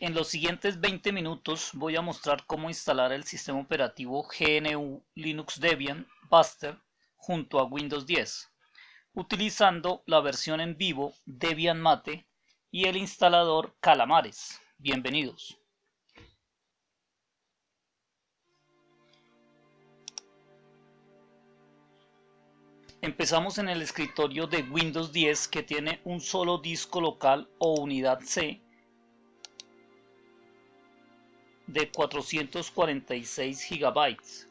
En los siguientes 20 minutos voy a mostrar cómo instalar el sistema operativo GNU Linux Debian Buster junto a Windows 10, utilizando la versión en vivo Debian Mate y el instalador Calamares. Bienvenidos. Empezamos en el escritorio de Windows 10 que tiene un solo disco local o unidad C de 446 gigabytes.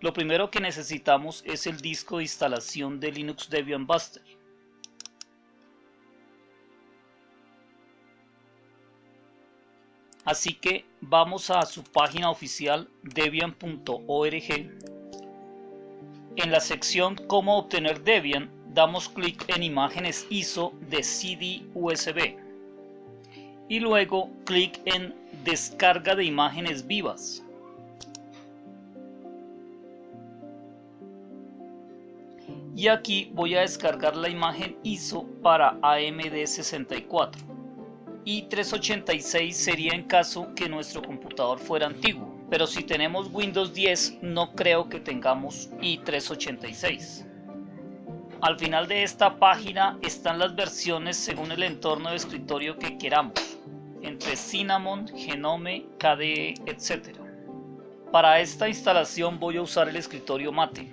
Lo primero que necesitamos es el disco de instalación de Linux Debian Buster. Así que vamos a su página oficial debian.org. En la sección Cómo obtener Debian damos clic en imágenes ISO de CD USB y luego clic en descarga de imágenes vivas. Y aquí voy a descargar la imagen ISO para AMD64 y 386 sería en caso que nuestro computador fuera antiguo. Pero si tenemos Windows 10 no creo que tengamos i386. Al final de esta página están las versiones según el entorno de escritorio que queramos, entre Cinnamon, Genome, KDE, etc. Para esta instalación voy a usar el escritorio Mate.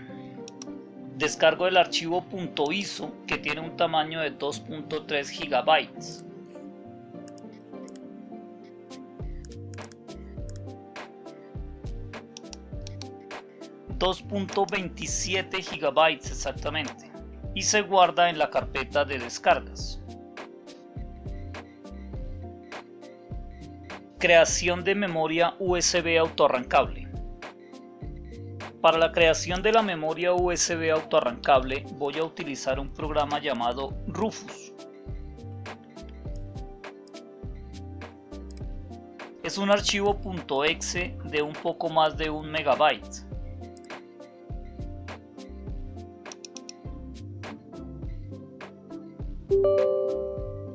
Descargo el archivo .iso que tiene un tamaño de 2.3 GB. 2.27 GB exactamente y se guarda en la carpeta de descargas. Creación de memoria USB autoarrancable. Para la creación de la memoria USB autoarrancable voy a utilizar un programa llamado Rufus. Es un archivo .exe de un poco más de un megabyte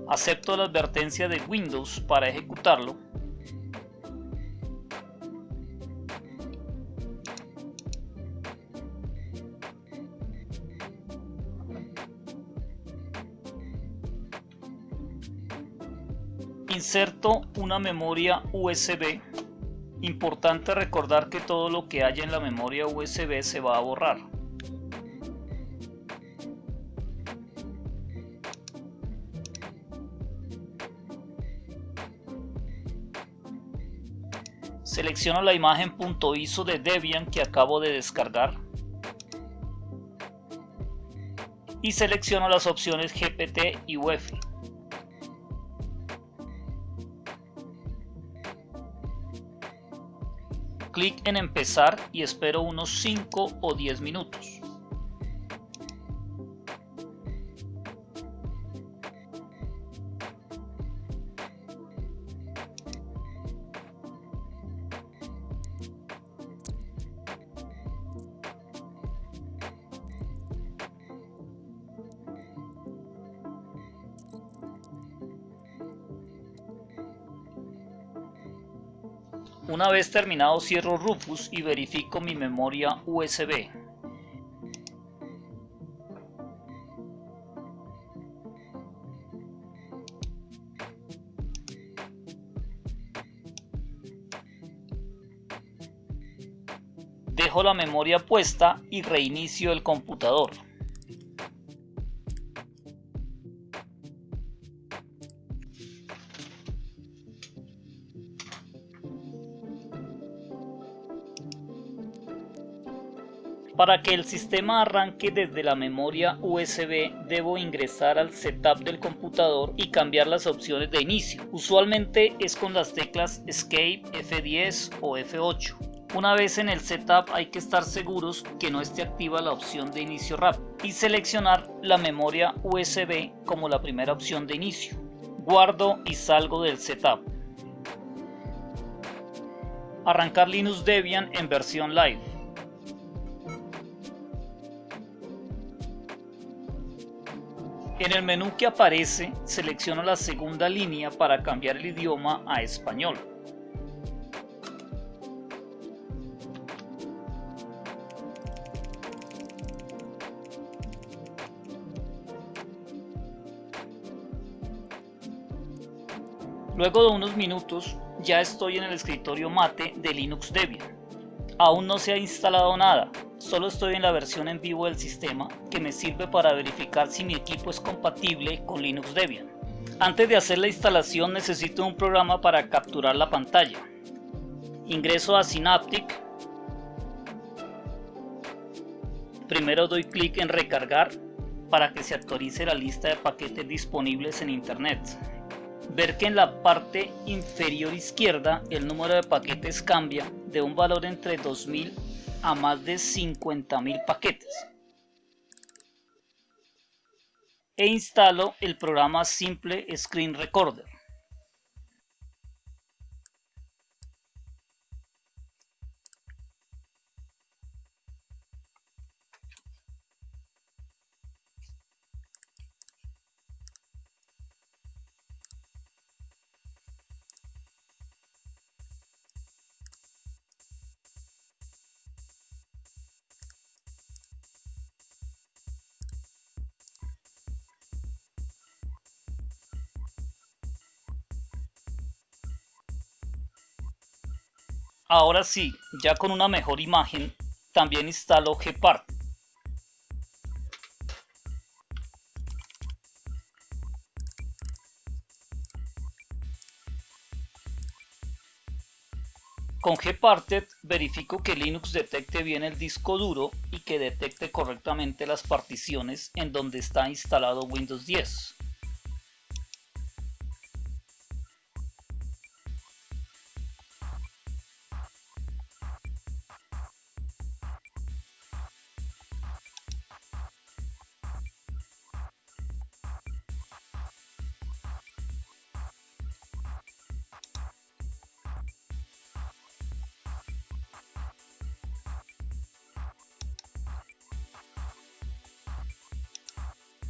Acepto la advertencia de Windows para ejecutarlo. Inserto una memoria USB. Importante recordar que todo lo que haya en la memoria USB se va a borrar. Selecciono la imagen .iso de Debian que acabo de descargar. Y selecciono las opciones GPT y UEFI. Clic en empezar y espero unos 5 o 10 minutos. Una vez terminado cierro Rufus y verifico mi memoria USB. Dejo la memoria puesta y reinicio el computador. Para que el sistema arranque desde la memoria USB debo ingresar al setup del computador y cambiar las opciones de inicio. Usualmente es con las teclas Escape, F10 o F8. Una vez en el setup hay que estar seguros que no esté activa la opción de inicio rápido y seleccionar la memoria USB como la primera opción de inicio. Guardo y salgo del setup. Arrancar Linux Debian en versión live. En el menú que aparece, selecciono la segunda línea para cambiar el idioma a español. Luego de unos minutos ya estoy en el escritorio mate de Linux Debian. Aún no se ha instalado nada, solo estoy en la versión en vivo del sistema que me sirve para verificar si mi equipo es compatible con Linux Debian. Antes de hacer la instalación necesito un programa para capturar la pantalla. Ingreso a Synaptic. Primero doy clic en recargar para que se actualice la lista de paquetes disponibles en internet ver que en la parte inferior izquierda el número de paquetes cambia de un valor entre 2000 a más de 50.000 paquetes. E instalo el programa Simple Screen Recorder. Ahora sí, ya con una mejor imagen, también instalo Gpart. Con Gparted verifico que Linux detecte bien el disco duro y que detecte correctamente las particiones en donde está instalado Windows 10.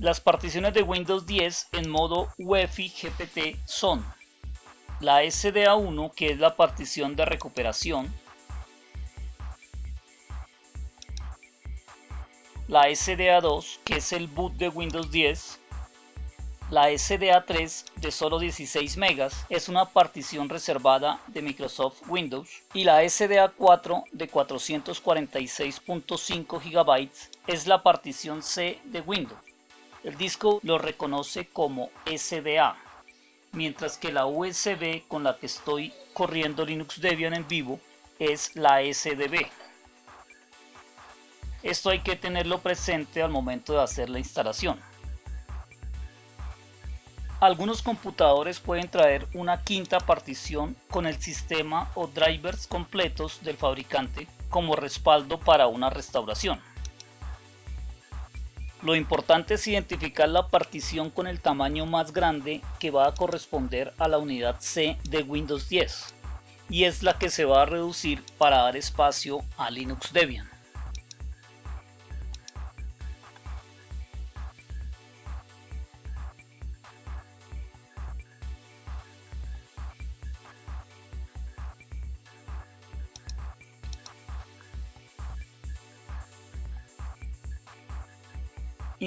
Las particiones de Windows 10 en modo UEFI GPT son la SDA1 que es la partición de recuperación, la SDA2 que es el boot de Windows 10, la SDA3 de solo 16 MB es una partición reservada de Microsoft Windows y la SDA4 de 446.5 GB es la partición C de Windows. El disco lo reconoce como SDA, mientras que la USB con la que estoy corriendo Linux Debian en vivo es la SDB. Esto hay que tenerlo presente al momento de hacer la instalación. Algunos computadores pueden traer una quinta partición con el sistema o drivers completos del fabricante como respaldo para una restauración. Lo importante es identificar la partición con el tamaño más grande que va a corresponder a la unidad C de Windows 10 y es la que se va a reducir para dar espacio a Linux Debian.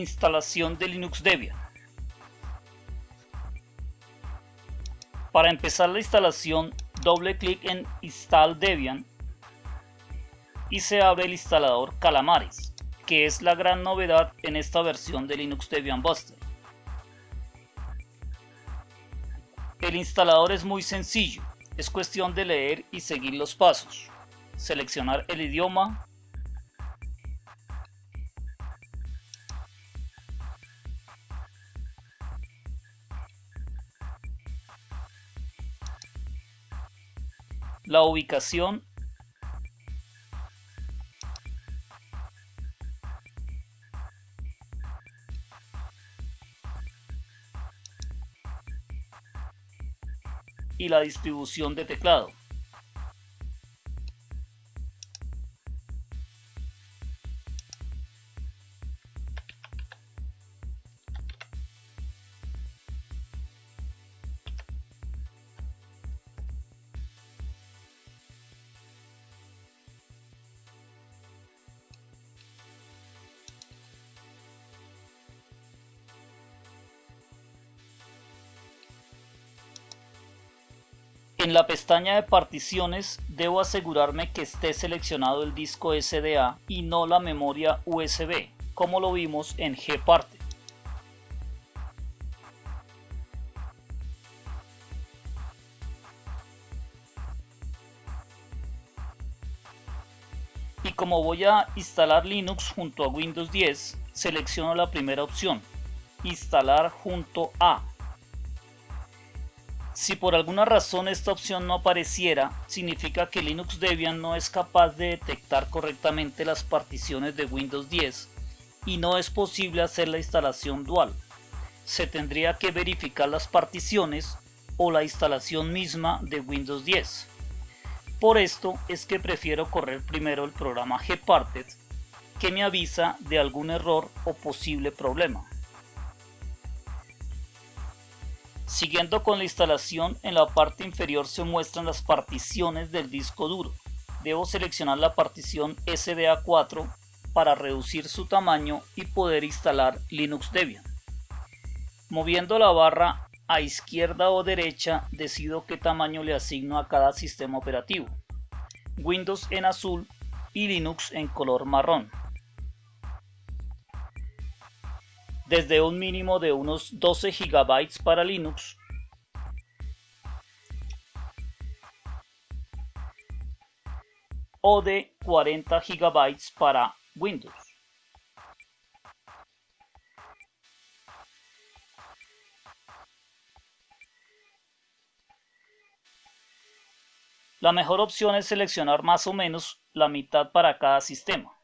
Instalación de Linux Debian. Para empezar la instalación, doble clic en Install Debian y se abre el instalador Calamares, que es la gran novedad en esta versión de Linux Debian Buster. El instalador es muy sencillo, es cuestión de leer y seguir los pasos. Seleccionar el idioma, la ubicación y la distribución de teclado. En la pestaña de particiones debo asegurarme que esté seleccionado el disco SDA y no la memoria USB, como lo vimos en Gparte. Y como voy a instalar Linux junto a Windows 10, selecciono la primera opción, instalar junto a si por alguna razón esta opción no apareciera, significa que Linux Debian no es capaz de detectar correctamente las particiones de Windows 10 y no es posible hacer la instalación dual. Se tendría que verificar las particiones o la instalación misma de Windows 10. Por esto es que prefiero correr primero el programa Gparted que me avisa de algún error o posible problema. Siguiendo con la instalación, en la parte inferior se muestran las particiones del disco duro. Debo seleccionar la partición SDA4 para reducir su tamaño y poder instalar Linux Debian. Moviendo la barra a izquierda o derecha decido qué tamaño le asigno a cada sistema operativo. Windows en azul y Linux en color marrón. Desde un mínimo de unos 12 GB para Linux o de 40 GB para Windows. La mejor opción es seleccionar más o menos la mitad para cada sistema.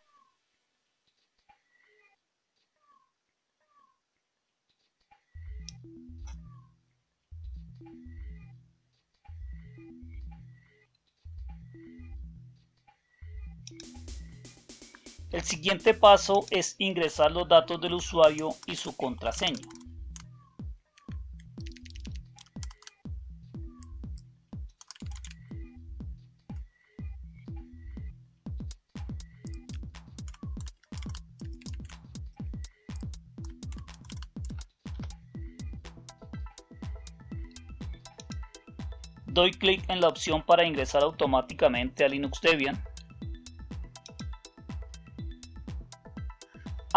El siguiente paso es ingresar los datos del usuario y su contraseña. Doy clic en la opción para ingresar automáticamente a Linux Debian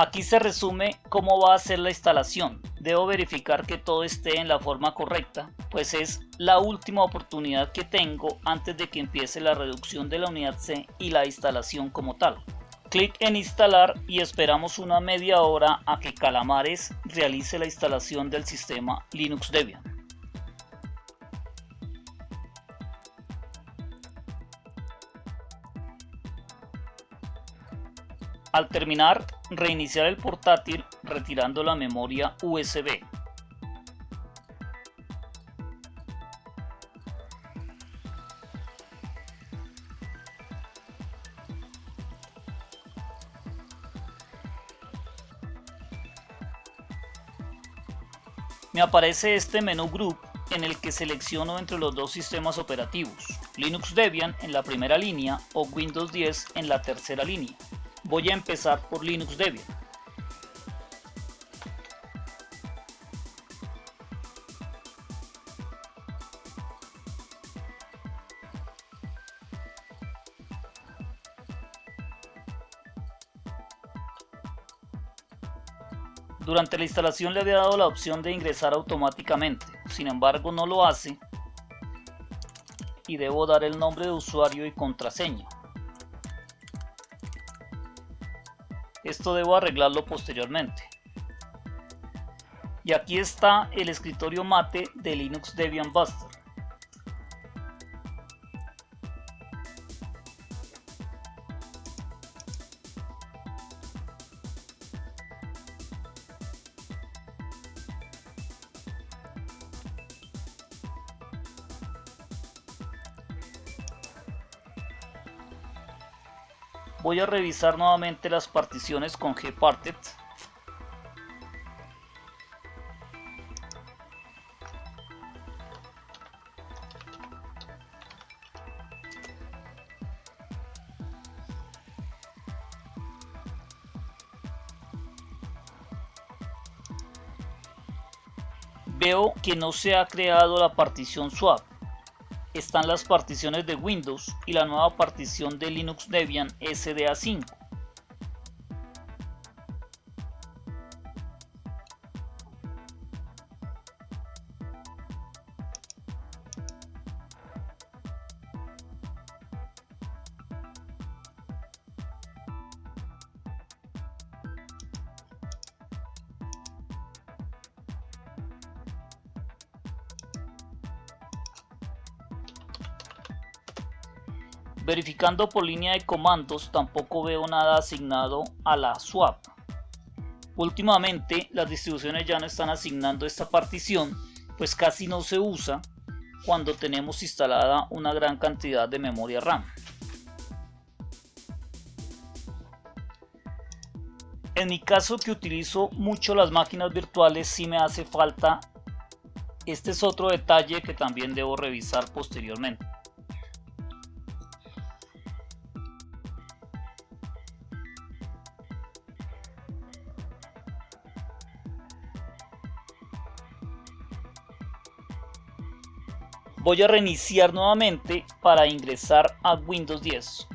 Aquí se resume cómo va a ser la instalación. Debo verificar que todo esté en la forma correcta, pues es la última oportunidad que tengo antes de que empiece la reducción de la unidad C y la instalación como tal. Clic en instalar y esperamos una media hora a que Calamares realice la instalación del sistema Linux Debian. Al terminar, reiniciar el portátil retirando la memoria USB. Me aparece este menú Group en el que selecciono entre los dos sistemas operativos, Linux Debian en la primera línea o Windows 10 en la tercera línea. Voy a empezar por Linux Debian. Durante la instalación le había dado la opción de ingresar automáticamente, sin embargo no lo hace y debo dar el nombre de usuario y contraseña. Esto debo arreglarlo posteriormente. Y aquí está el escritorio mate de Linux Debian Buster. Voy a revisar nuevamente las particiones con Gparted. Veo que no se ha creado la partición swap. Están las particiones de Windows y la nueva partición de Linux Debian SDA5. Verificando por línea de comandos tampoco veo nada asignado a la swap. Últimamente las distribuciones ya no están asignando esta partición pues casi no se usa cuando tenemos instalada una gran cantidad de memoria RAM. En mi caso que utilizo mucho las máquinas virtuales sí me hace falta. Este es otro detalle que también debo revisar posteriormente. Voy a reiniciar nuevamente para ingresar a Windows 10.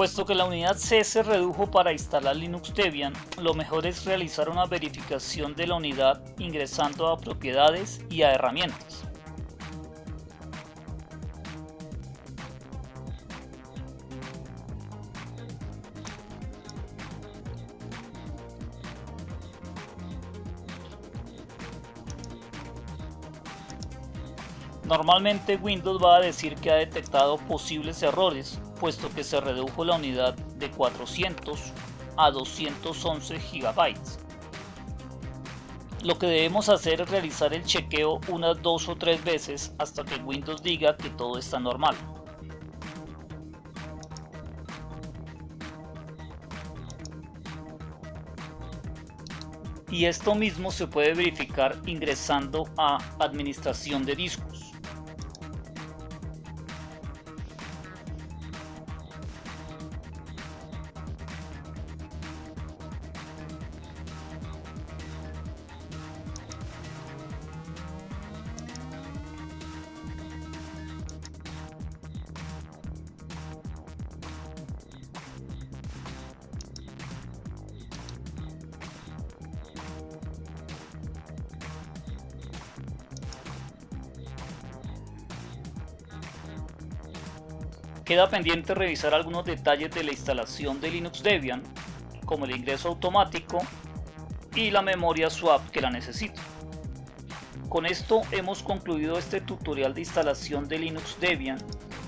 Puesto que la unidad C se redujo para instalar Linux Debian, lo mejor es realizar una verificación de la unidad ingresando a propiedades y a herramientas. Normalmente Windows va a decir que ha detectado posibles errores, puesto que se redujo la unidad de 400 a 211 GB. Lo que debemos hacer es realizar el chequeo unas dos o tres veces hasta que Windows diga que todo está normal. Y esto mismo se puede verificar ingresando a Administración de discos. Queda pendiente revisar algunos detalles de la instalación de Linux Debian, como el ingreso automático y la memoria swap que la necesito. Con esto hemos concluido este tutorial de instalación de Linux Debian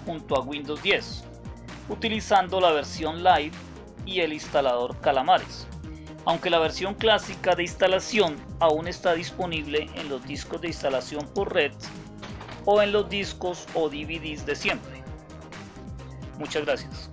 junto a Windows 10, utilizando la versión Live y el instalador Calamares, aunque la versión clásica de instalación aún está disponible en los discos de instalación por red o en los discos o DVDs de siempre. Muchas gracias.